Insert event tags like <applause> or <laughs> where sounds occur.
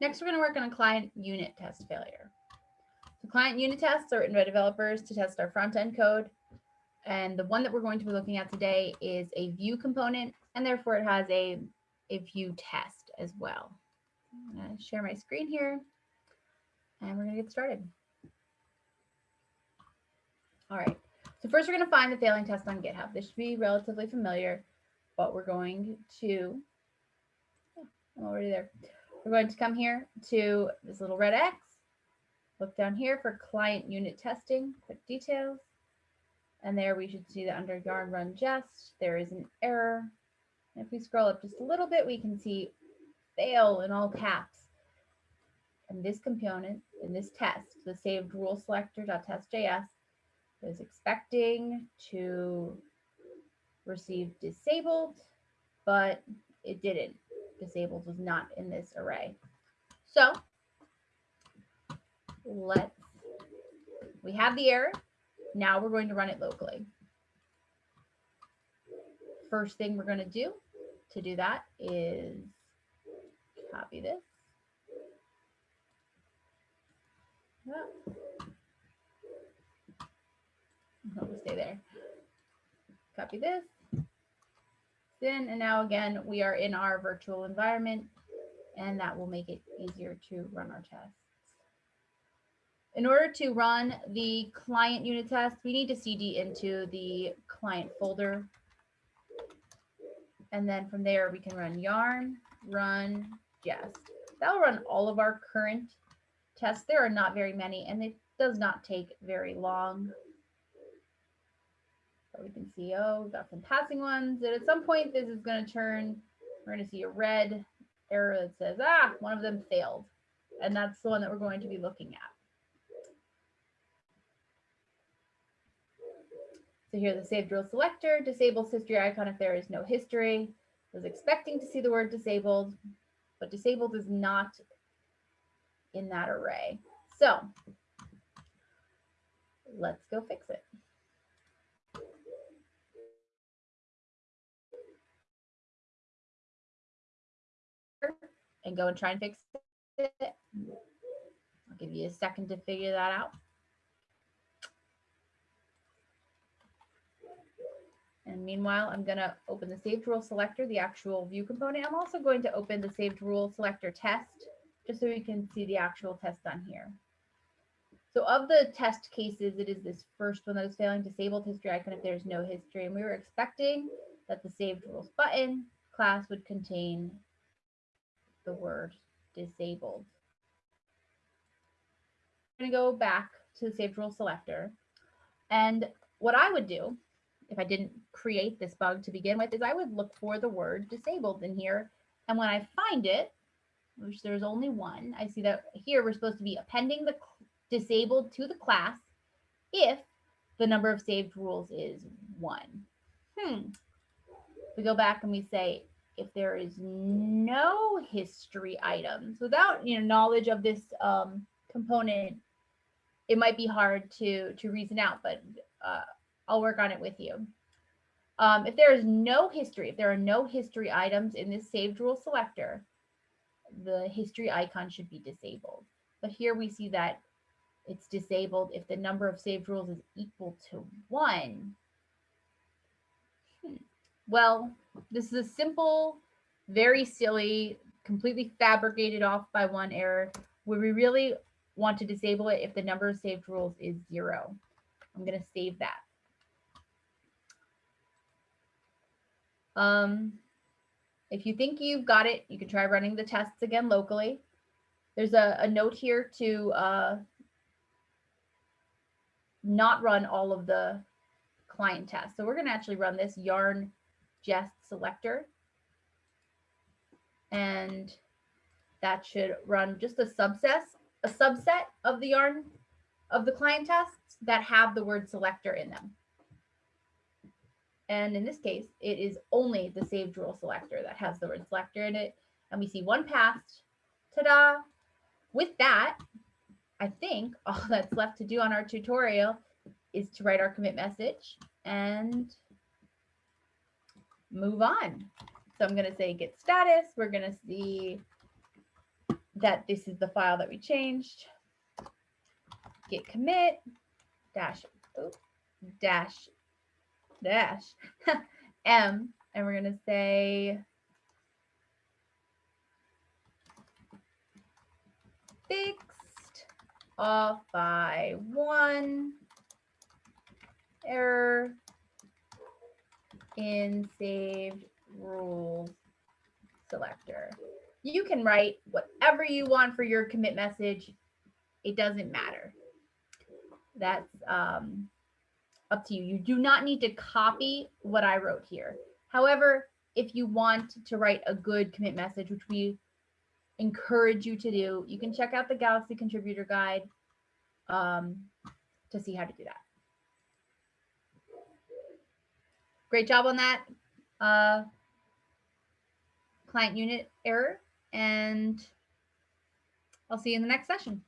Next, we're going to work on a client unit test failure. The client unit tests are written by developers to test our front-end code. And the one that we're going to be looking at today is a Vue component, and therefore it has a, a Vue test as well. I'm going to share my screen here, and we're going to get started. All right, so first we're going to find the failing test on GitHub. This should be relatively familiar, but we're going to, oh, I'm already there. We're going to come here to this little red X, look down here for client unit testing, quick details. And there we should see that under yarn run jest, there is an error. And if we scroll up just a little bit, we can see fail in all caps. And this component in this test, the saved rule selector.test.js is expecting to receive disabled, but it didn't disabled was not in this array. So let's, we have the error. Now we're going to run it locally. First thing we're going to do to do that is copy this. Oh. I'll stay there. Copy this in. And now again, we are in our virtual environment and that will make it easier to run our tests. In order to run the client unit test, we need to CD into the client folder. And then from there, we can run yarn, run jest. That'll run all of our current tests. There are not very many, and it does not take very long we can see, oh, we've got some passing ones. And at some point, this is going to turn, we're going to see a red error that says, ah, one of them failed. And that's the one that we're going to be looking at. So here, the saved rule selector disables history icon if there is no history. Was expecting to see the word disabled, but disabled is not in that array. So let's go fix it. And go and try and fix it. I'll give you a second to figure that out. And meanwhile, I'm going to open the saved rule selector, the actual Vue component. I'm also going to open the saved rule selector test, just so we can see the actual test done here. So of the test cases, it is this first one that is failing disabled history icon if there's no history. And we were expecting that the saved rules button class would contain the word disabled. I'm going to go back to the saved rule selector. And what I would do if I didn't create this bug to begin with is I would look for the word disabled in here. And when I find it, which there's only one, I see that here we're supposed to be appending the disabled to the class if the number of saved rules is one. Hmm. We go back and we say if there is no history items without you know knowledge of this um, component it might be hard to to reason out but uh, i'll work on it with you. Um, if there is no history if there are no history items in this saved rule selector the history icon should be disabled. But here we see that it's disabled if the number of saved rules is equal to one. Hmm. Well this is a simple, very silly, completely fabricated off by one error where we really want to disable it if the number of saved rules is zero. I'm going to save that. Um, if you think you've got it, you can try running the tests again locally. There's a, a note here to uh, not run all of the client tests. So we're going to actually run this yarn jest selector. And that should run just a subset, a subset of the yarn of the client tests that have the word selector in them. And in this case, it is only the saved rule selector that has the word selector in it. And we see one passed. Ta-da! With that, I think <laughs> all that's left to do on our tutorial is to write our commit message and move on. So I'm going to say git status. We're going to see that this is the file that we changed. Git commit dash oh, dash dash <laughs> m, and we're gonna say fixed off by one error in saved rules selector. You can write whatever you want for your commit message. It doesn't matter. That's um, up to you. You do not need to copy what I wrote here. However, if you want to write a good commit message, which we encourage you to do, you can check out the Galaxy Contributor Guide um, to see how to do that. Great job on that uh, client unit error, and I'll see you in the next session.